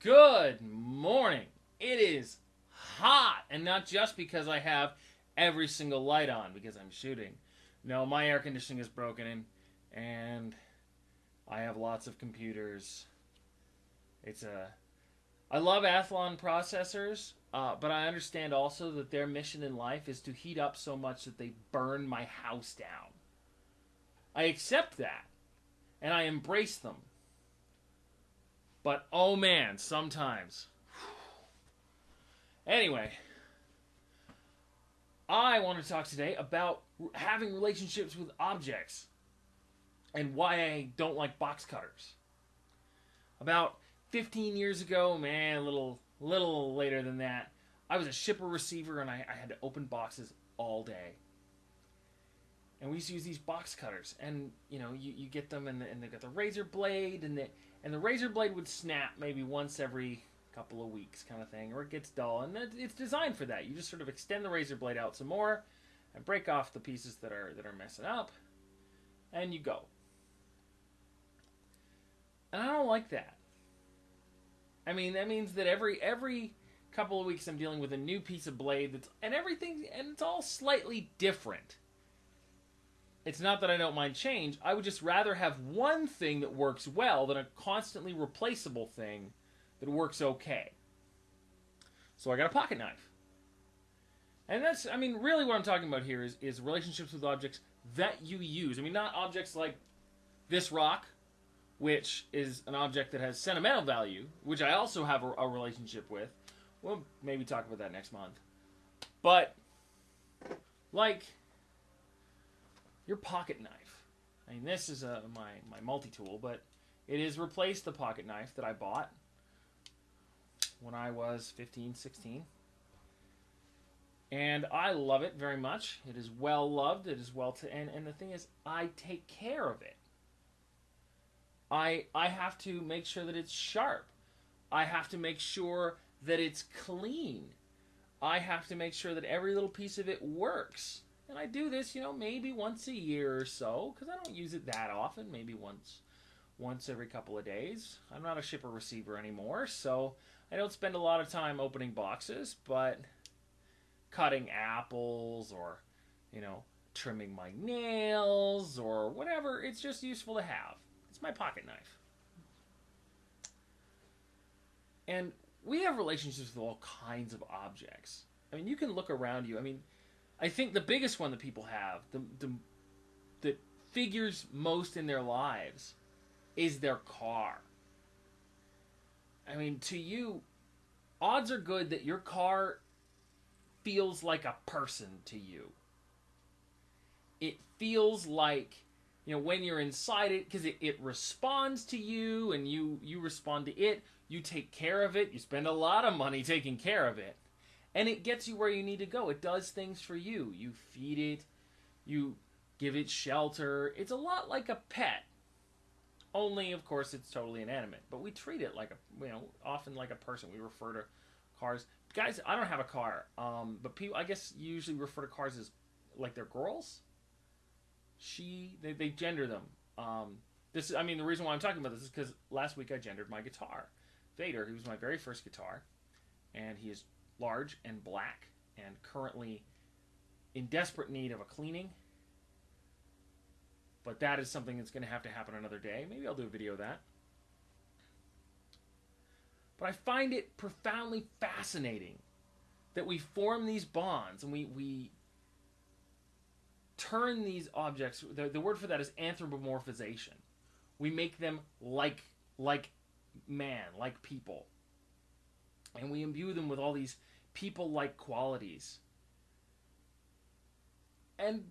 Good morning. It is hot, and not just because I have every single light on because I'm shooting. No, my air conditioning is broken, and I have lots of computers. It's a. I love Athlon processors, uh, but I understand also that their mission in life is to heat up so much that they burn my house down. I accept that, and I embrace them. But oh man, sometimes. Anyway, I want to talk today about having relationships with objects and why I don't like box cutters. About 15 years ago, man, a little little later than that, I was a shipper receiver and I, I had to open boxes all day. And we used to use these box cutters, and you know, you, you get them, and, the, and they've got the razor blade, and the and the razor blade would snap maybe once every couple of weeks, kind of thing, or it gets dull, and it's designed for that. You just sort of extend the razor blade out some more, and break off the pieces that are that are messing up, and you go. And I don't like that. I mean, that means that every every couple of weeks I'm dealing with a new piece of blade that's and everything and it's all slightly different. It's not that I don't mind change. I would just rather have one thing that works well than a constantly replaceable thing that works okay. So I got a pocket knife. And that's I mean really what I'm talking about here is is relationships with objects that you use. I mean not objects like this rock which is an object that has sentimental value, which I also have a, a relationship with. We'll maybe talk about that next month. But, like, your pocket knife. I mean, this is a, my, my multi tool, but it has replaced the pocket knife that I bought when I was 15, 16. And I love it very much. It is well loved. It is well to, and, and the thing is, I take care of it. I I have to make sure that it's sharp. I have to make sure that it's clean. I have to make sure that every little piece of it works. I do this, you know, maybe once a year or so because I don't use it that often, maybe once once every couple of days. I'm not a shipper receiver anymore, so I don't spend a lot of time opening boxes, but cutting apples or, you know, trimming my nails or whatever, it's just useful to have. It's my pocket knife. And we have relationships with all kinds of objects. I mean, you can look around you. I mean, I think the biggest one that people have, the, the that figures most in their lives, is their car. I mean, to you, odds are good that your car feels like a person to you. It feels like you know when you're inside it because it, it responds to you and you you respond to it you take care of it you spend a lot of money taking care of it and it gets you where you need to go. It does things for you. You feed it. You give it shelter. It's a lot like a pet. Only of course it's totally inanimate. But we treat it like a you know often like a person. We refer to cars. Guys i don't have a car um, but people i guess usually refer to cars as like they're girls? She they, they gender them. Um, this I mean the reason why I'm talking about this is because last week I gendered my guitar, Vader, who was my very first guitar, and he is large and black and currently in desperate need of a cleaning. But that is something that's going to have to happen another day. Maybe I'll do a video of that. But I find it profoundly fascinating that we form these bonds and we, we turn these objects the, the word for that is anthropomorphization we make them like like man like people and we imbue them with all these people like qualities and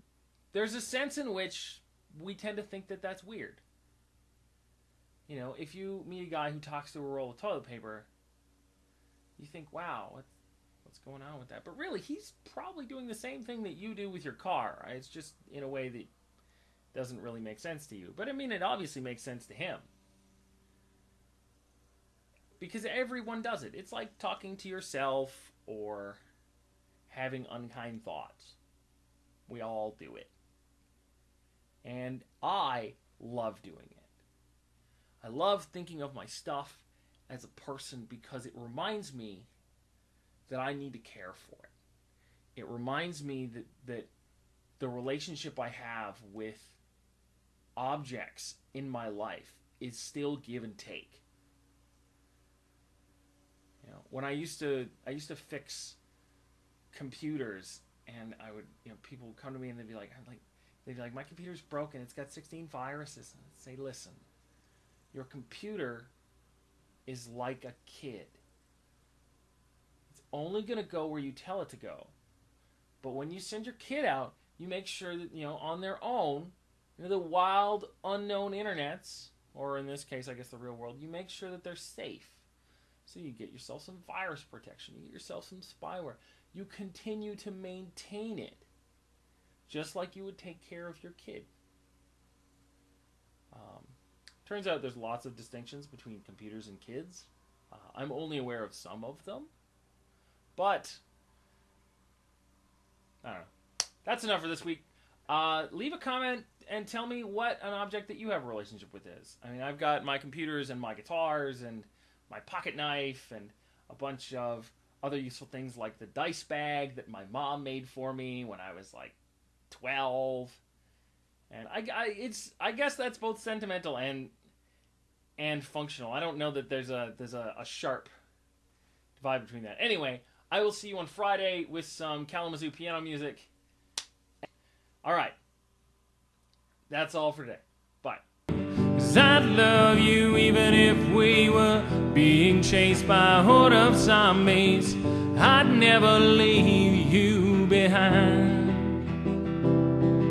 there's a sense in which we tend to think that that's weird you know if you meet a guy who talks to a roll of toilet paper you think wow what's going on with that. But really, he's probably doing the same thing that you do with your car. Right? It's just in a way that doesn't really make sense to you. But I mean, it obviously makes sense to him. Because everyone does it. It's like talking to yourself or having unkind thoughts. We all do it. And I love doing it. I love thinking of my stuff as a person because it reminds me that I need to care for it. It reminds me that that the relationship I have with objects in my life is still give and take. You know, when I used to I used to fix computers and I would you know people would come to me and they'd be like I'm like they'd be like my computer's broken. It's got 16 viruses and I'd say listen your computer is like a kid. It's only going to go where you tell it to go. But when you send your kid out you make sure that you know on their own into the wild unknown internets or in this case I guess the real world you make sure that they're safe so you get yourself some virus protection you get yourself some spyware you continue to maintain it just like you would take care of your kid. Um, turns out there's lots of distinctions between computers and kids. Uh, I'm only aware of some of them, but I don't know. That's enough for this week. Uh, leave a comment and tell me what an object that you have a relationship with is. I mean, I've got my computers and my guitars and my pocket knife and a bunch of other useful things like the dice bag that my mom made for me when I was like 12 and I, I it's I guess that's both sentimental and and functional. I don't know that there's a there's a, a sharp divide between that. Anyway, I will see you on Friday with some Kalamazoo piano music. All right. That's all for today. Bye. Cause I'd love you even if we were being chased by a horde of zombies. I'd never leave you behind.